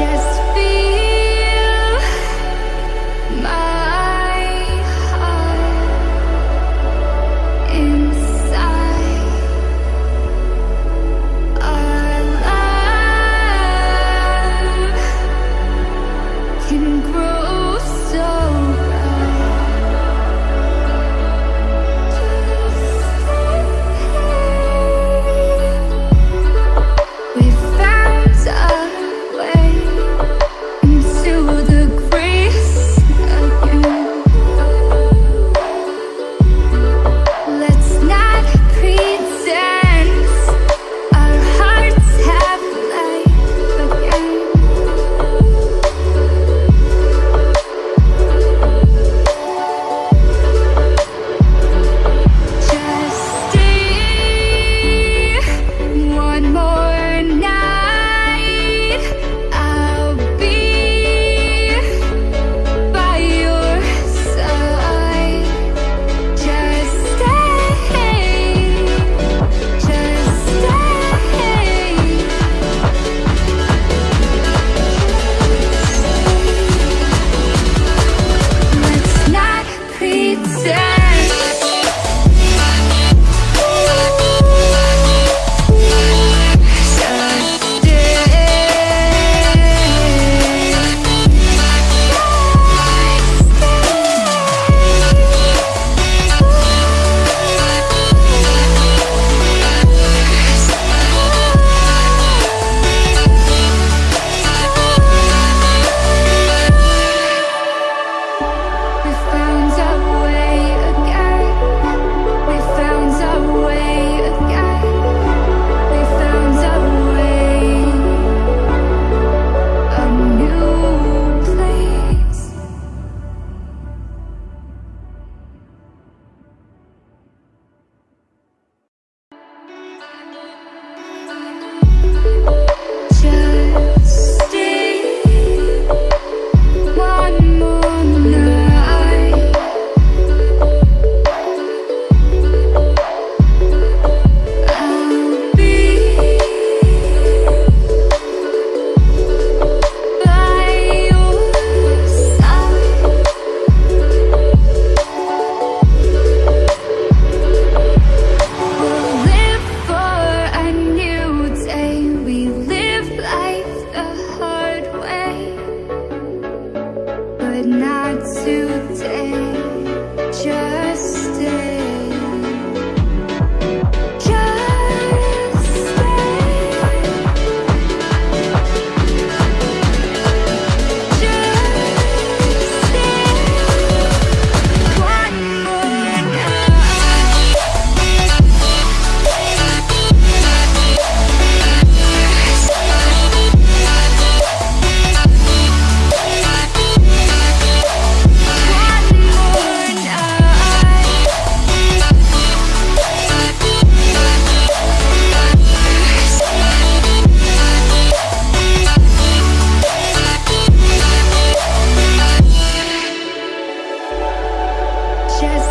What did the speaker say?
Yes. precious